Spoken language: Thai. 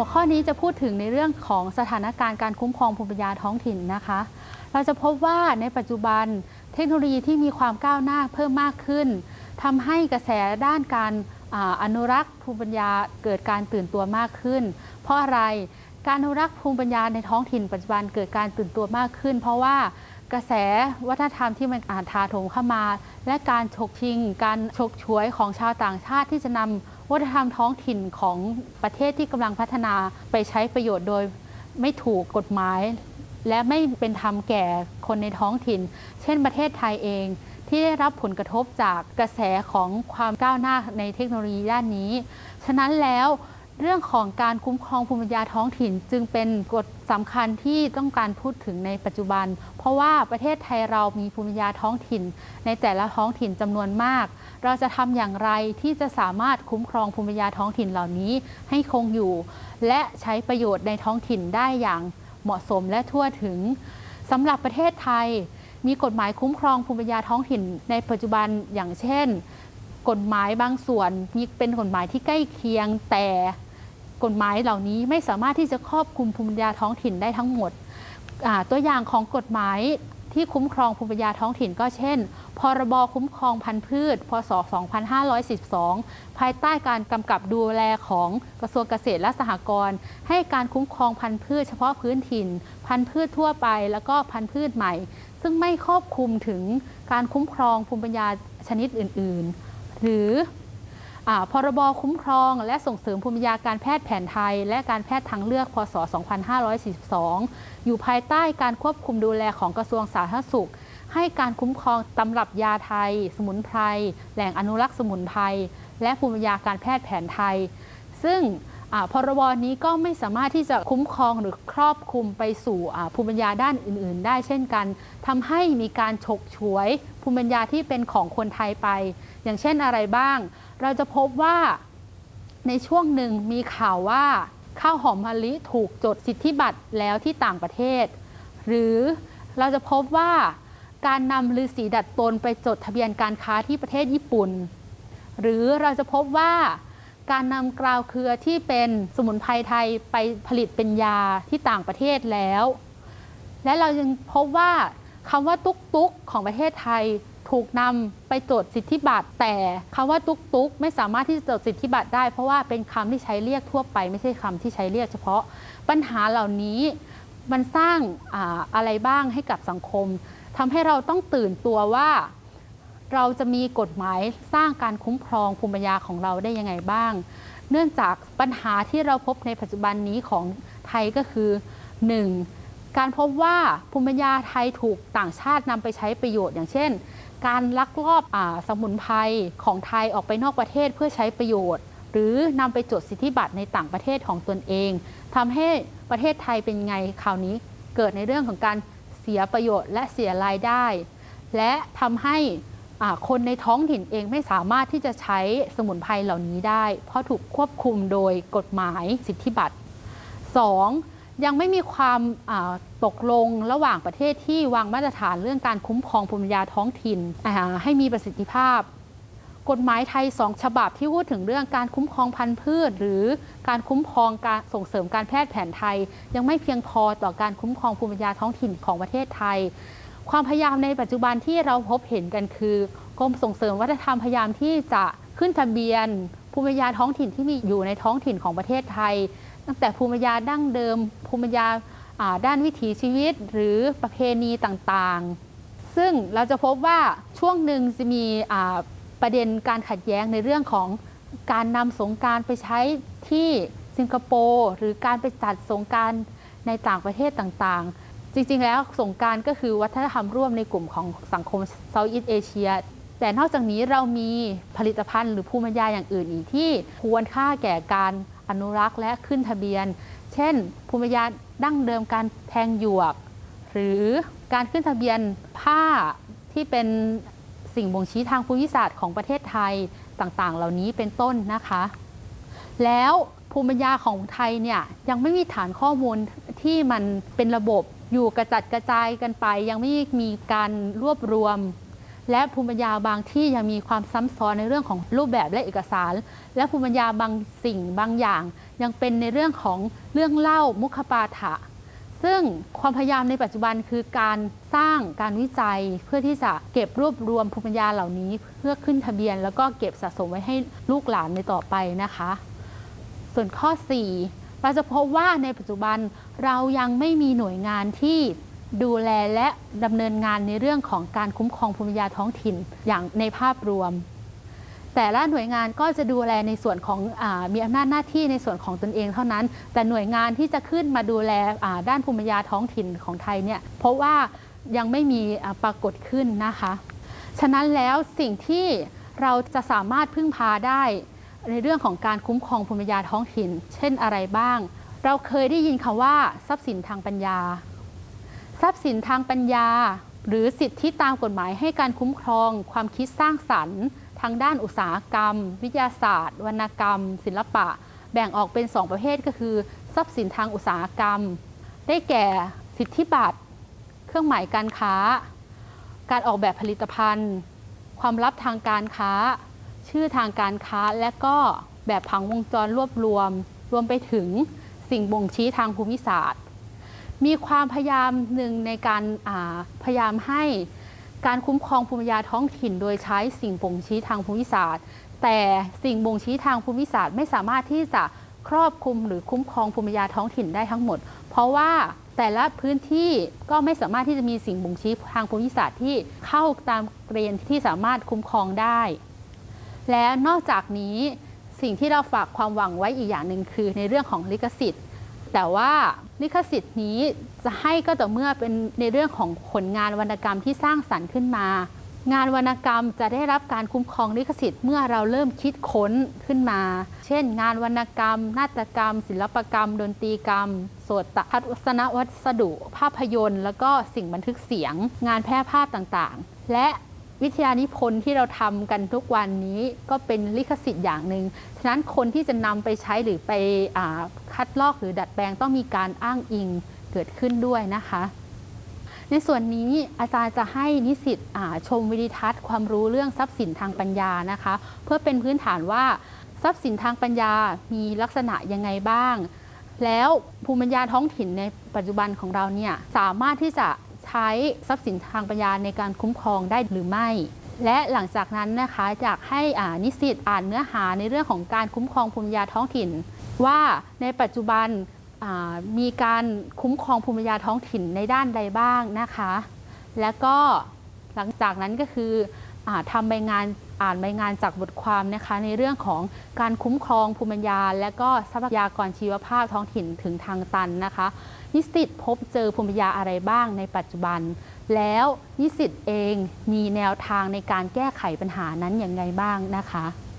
หัวข้อนี้จะพูดถึงในเรื่องของสถานการณ์การคุ้มครองภูมิปัญญาท้องถิ่นนะคะ เราจะพบว่าในปัจจุบันเทคโนโลยีที่มีความก้าวหน้าเพิ่มมากขึ้นทำให้กระแสด้านการออนุรักษ์ภูมิปัญญาเกิดการตื่นตัวมากขึ้น เพราะอะไรการอนุรักษ์ภูมิปัญญาในท้องถิ่นปัจจุบันเกิดการตื่นตัวมากขึ้น เพราะว่ากระแสวัฒนธรรมที่มันอาจถาโถมเข้ามา และการฉกชิง การฉกฉวยของชาวต่างชาติที่จะนำ วัฒนธรรมท้องถิ่นของประเทศที่กำลังพัฒนาไปใช้ประโยชน์โดยไม่ถูกกฎหมาย และไม่เป็นธรรมแก่คนในท้องถิ่น เช่นประเทศไทยเอง ที่ได้รับผลกระทบจากกระแสของความก้าวหน้าในเทคโนโลยีด้านนี้ ฉะนั้นแล้ว เรื่องของการคุ้มครองภูมิปัญญาท้องถิ่น จึงเป็นกฎสำคัญที่ต้องการพูดถึงในปัจจุบัน เพราะว่าประเทศไทยเรามีภูมิปัญญาท้องถิ่น ในแต่ละท้องถิ่นจำนวนมาก เราจะทำอย่างไรที่จะสามารถคุ้มครองภูมิปัญญาท้องถิ่นเหล่านี้ให้คงอยู่ และใช้ประโยชน์ในท้องถิ่นได้อย่างเหมาะสมและทั่วถึงสำหรับประเทศไทย มีกฎหมายคุ้มครองภูมิปัญญาท้องถิ่น ในปัจจุบันอย่างเช่น กฎหมายบางส่วนมีเป็นกฎหมายที่ใกล้เคียงแต่ กฎหมายเหล่านี้ไม่สามารถที่จะครอบคลุมภูมิปัญญาท้องถิ่นได้ทั้งหมด ตัวอย่างของกฎหมายที่คุ้มครองภูมิปัญญาท้องถิ่นก็เช่น พรบคุ้มครองพันธุ์พืช พศ 2512ภายใต้การกำกับดูแลของกระทรวงเกษตรและสหกรณ์ ให้การคุ้มครองพันธุ์พืชเฉพาะพื้นถิ่น พันธุ์พืชทั่วไป แล้วก็พันธุ์พืชใหม่ ซึ่งไม่ครอบคลุมถึงการคุ้มครองภูมิปัญญาชนิดอื่น ๆ หรือ พรบคุ้มครอง และส่งเสริมภูมิปัญญาการแพทย์แผนไทย และการแพทย์ทางเลือก พศ 2542 อยู่ภายใต้การควบคุมดูแลของกระทรวงสาธารณสุข ให้การคุ้มครองตำรับยาไทย สมุนไพร แหล่งอนุรักษ์สมุนไพร และภูมิปัญญาการแพทย์แผนไทย ซึ่ง พรบนี้ก็ไม่สามารถที่จะคุ้มครองหรือครอบคลุมไปสู่ภูมิปัญญาด้านอื่น ๆ ได้เช่นกันทำให้มีการฉกฉวยภูมิปัญญาที่เป็นของคนไทยไป อย่างเช่นอะไรบ้าง เราจะพบว่าในช่วงหนึ่งมีข่าวว่าข้าวหอมมะลิถูกจดสิทธิบัตรแล้วที่ต่างประเทศ หรือเราจะพบว่าการนำฤาษีดัดตนไปจดทะเบียนการค้าที่ประเทศญี่ปุ่น หรือเราจะพบว่า การนำกราวเครือที่เป็นสมุนไพรไทยไปผลิตเป็นยาที่ต่างประเทศแล้ว และเรายังพบว่าคำว่าตุกตุกของประเทศไทยถูกนำไปจดสิทธิบัตรแต่คำว่าตุกตุกไม่สามารถที่จะจดสิทธิบัตรได้ เพราะว่าเป็นคำที่ใช้เรียกทั่วไปไม่ใช่คำที่ใช้เรียกเฉพาะปัญหาเหล่านี้มันสร้างอาอะไรบ้างให้กับสังคมทำให้เราต้องตื่นตัวว่า เราจะมีกฎหมายสร้างการคุ้มครองภูมิปัญญาของเราได้ยังไงบ้าง เนื่องจากปัญหาที่เราพบในปัจจุบันนี้ของไทยก็คือ 1. การพบว่าภูมิปัญญาไทยถูกต่างชาตินำไปใช้ประโยชน์ อย่างเช่น การลักลอบอสมุนไพรของไทยออกไปนอกประเทศเพื่อใช้ประโยชน์ หรือนำไปจดสิทธิบัตรในต่างประเทศของตนเองทำให้ประเทศไทยเป็นไงคราวนี้ เกิดในเรื่องของการเสียประโยชน์และเสียรายได้ และทำให้ คนในท้องถิ่นเองไม่สามารถที่จะใช้สมุนไพรเหล่านี้ได้ เพราะถูกควบคุมโดยกฎหมายสิทธิบัตร 2. ยังไม่มีความตกลงระหว่างประเทศที่วางมาตรฐานเรื่องการคุ้มครองภูมิปัญญาท้องถิ่นให้มีประสิทธิภาพ กฎหมายไทยสองฉบับที่พูดถึงเรื่องการคุ้มครองพันธุ์พืช หรือการคุ้มครองการส่งเสริมการแพทย์แผนไทย ยังไม่เพียงพอต่อการคุ้มครองภูมิปัญญาท้องถิ่นของประเทศไทย ความพยายามในปัจจุบันที่เราพบเห็นกันคือกรมส่งเสริมวัฒนธรรมพยายามที่จะขึ้นทะเบียน ภูมิปัญญาท้องถิ่นที่มีอยู่ในท้องถิ่นของประเทศไทย ตั้งแต่ภูมิปัญญาดั้งเดิม ภูมิปัญญาด้านวิถีชีวิตหรือประเพณีต่างๆ ซึ่งเราจะพบว่าช่วงหนึ่งจะมีประเด็นการขัดแย้งในเรื่องของการนำสงการไปใช้ที่สิงคโปร์หรือการไปจัดสงการในต่างประเทศต่างๆ จริงๆ แล้วสงการก็คือวัฒนธรรมร่วมในกลุ่มของสังคมเซาท์อีสเอเชียแต่นอกจากนี้เรามีผลิตภัณฑ์หรือภูมิปัญญาอย่างอื่นอีกที่ควรค่าแก่การอนุรักษ์และขึ้นทะเบียน เช่น ภูมิปัญญาดั้งเดิมการแทงหยวก หรือการขึ้นทะเบียนผ้าที่เป็นสิ่งบ่งชี้ทางภูมิศาสตร์ของประเทศไทยต่างๆ เหล่านี้เป็นต้นนะคะ แล้วภูมิปัญญาของไทยเนี่ยยังไม่มีฐานข้อมูลที่มันเป็นระบบ อยู่กระจัดกระจายกันไป ยังไม่มีการรวบรวม และภูมิปัญญาบางที่ยังมีความซ้ำซ้อนในเรื่องของรูปแบบและเอกสาร และภูมิปัญญาบางสิ่งบางอย่าง ยังเป็นในเรื่องของเรื่องเล่ามุขปาฐะซึ่งความพยายามในปัจจุบันคือการสร้างการวิจัยเพื่อที่จะเก็บรวบรวมภูมิปัญญาเหล่านี้ เพื่อขึ้นทะเบียน แล้วก็เก็บสะสมไว้ให้ลูกหลานในต่อไปนะคะ ส่วนข้อ 4 เราจะพบว่าในปัจจุบันเรายังไม่มีหน่วยงานที่ดูแลและดำเนินงานในเรื่องของการคุ้มครองภูมิปัญญาท้องถิ่นอย่างในภาพรวม แต่ละหน่วยงานก็จะดูแลในส่วนของอมีอำนาจหน้าที่ในส่วนของตนเองเท่านั้น แต่หน่วยงานที่จะขึ้นมาดูแลด้านภูมิปัญญาท้องถิ่นของไทยเนี่ยเพราะว่ายังไม่มีปรากฏขึ้นนะคะ ฉะนั้นแล้วสิ่งที่เราจะสามารถพึ่งพาได้ ในเรื่องของการคุ้มครองภูมิปัญญาท้องถิ่น เช่นอะไรบ้าง เราเคยได้ยินคำว่า ทรัพย์สินทางปัญญา ทรัพย์สินทางปัญญา หรือสิทธิตามกฎหมายให้การคุ้มครอง ความคิดสร้างสรรค์ ทางด้านอุตสาหกรรม วิทยาศาสตร์ วรรณกรรม ศิลปะ แบ่งออกเป็น 2 ประเภทก็คือ ทรัพย์สินทางอุตสาหกรรม ได้แก่สิทธิบัตร เครื่องหมายการค้า การออกแบบผลิตภัณฑ์ ความลับทางการค้า ชื่อทางการค้าและก็แบบผังวงจรรวบรวม รวมไปถึงสิ่งบ่งชี้ทางภูมิศาสตร์ มีความพยายามหนึ่งในการาพยายามให้การคุ้มครองภูมิปัญญาท้องถิ่น โดยใช้สิ่งบ่งชี้ทางภูมิศาสตร์ แต่สิ่งบ่งชี้ทางภูมิศาสตร์ ไม่สามารถที่จะครอบคลุมหรือคุ้มครองภูมิปัญญาท้องถิ่นได้ทั้งหมด เพราะว่าแต่ละพื้นที่ก็ไม่สามารถที่จะมีสิ่งบ่งชี้ทางภูมิศาสตร์ที่เข้าตามเกณฑ์ที่สามารถคุ้มครองได้ และนอกจากนี้สิ่งที่เราฝากความหวังไว้อีกอย่างหนึ่งคือในเรื่องของลิขสิทธิ์ แต่ว่าลิขสิทธิ์นี้จะให้ก็ต่อเมื่อเป็นในเรื่องของผลงานวรรณกรรมที่สร้างสรรค์ขึ้นมา งานวรรณกรรมจะได้รับการคุ้มครองลิขสิทธิ์เมื่อเราเริ่มคิดค้นขึ้นมา เช่น งานวรรณกรรม นาฏกรรม ศิลปกรรม ดนตรีกรรมโสตทัศนวัสดุ ภาพยนตร์ แล้วก็สิ่งบันทึกเสียง งานแพร่ภาพต่างๆ และ วิทยานิพนธ์ที่เราทำกันทุกวันนี้ก็เป็นลิขสิทธิ์อย่างหนึ่ง ฉะนั้นคนที่จะนำไปใช้หรือไปอคัดลอกหรือดัดแปลงต้องมีการอ้างอิงเกิดขึ้นด้วยนะคะ ในส่วนนี้อาจารย์จะให้นิสิตชมวิดีทัศน์ความรู้เรื่องทรัพย์สินทางปัญญานะคะ เพื่อเป็นพื้นฐานว่าทรัพย์สินทางปัญญามีลักษณะยังไงบ้าง แล้วภูมิปัญญาท้องถิ่นในปัจจุบันของเราเนี่ยสามารถที่จะ ใช้ทรัพย์สินทางปัญญาในการคุ้มครองได้หรือไม่ และหลังจากนั้นนะคะอยากให้นิสิตอ่านเนื้อหาในเรื่องของการคุ้มครองภูมิปัญญาท้องถิ่น ว่าในปัจจุบันมีการคุ้มครองภูมิปัญญาท้องถิ่นในด้านใดบ้างนะคะ และก็หลังจากนั้นก็คืออทำใบงาน อ่านใบงานจากบทความนะคะในเรื่องของการคุ้มครองภูมิปัญญา และก็ทรัพยากรชีวภาพท้องถิ่นถึงทางตันนะคะ นิสิตพบเจอภูมิปัญญาอะไรบ้างในปัจจุบัน แล้วนิสิตเองมีแนวทางในการแก้ไขปัญหานั้นอย่างไรบ้างนะคะ